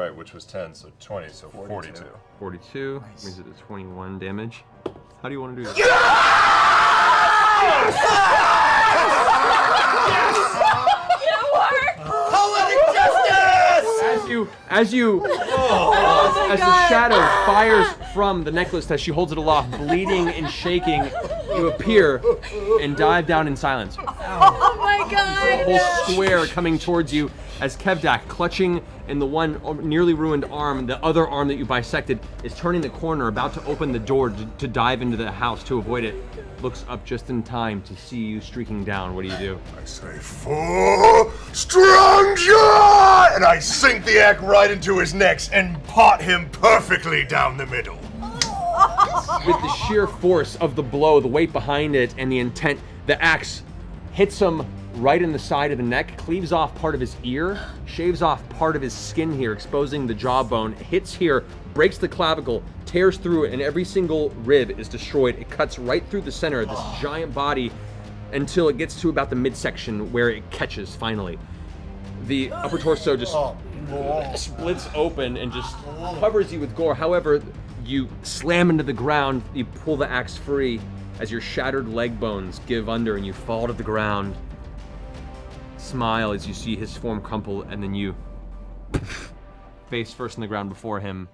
All right, which was 10, so 20, so 42. 42 brings it to 21 damage. How do you want to do this? Poetic justice! As you, as you, oh as the shadow fires from the necklace as she holds it aloft, bleeding and shaking, you appear and dive down in silence. Oh my god! whole square coming towards you as Kevdak, clutching in the one nearly ruined arm, the other arm that you bisected, is turning the corner, about to open the door to, to dive into the house to avoid it. Looks up just in time to see you streaking down. What do you do? I say, for stranger! And I sink the axe right into his neck and pot him perfectly down the middle. With the sheer force of the blow, the weight behind it, and the intent, the axe hits him right in the side of the neck, cleaves off part of his ear, shaves off part of his skin here, exposing the jawbone, hits here, breaks the clavicle, tears through it, and every single rib is destroyed. It cuts right through the center of this oh. giant body until it gets to about the midsection where it catches finally. The upper torso just oh, splits open and just covers you with gore. However, you slam into the ground, you pull the axe free as your shattered leg bones give under and you fall to the ground. Smile as you see his form crumple and then you face first in the ground before him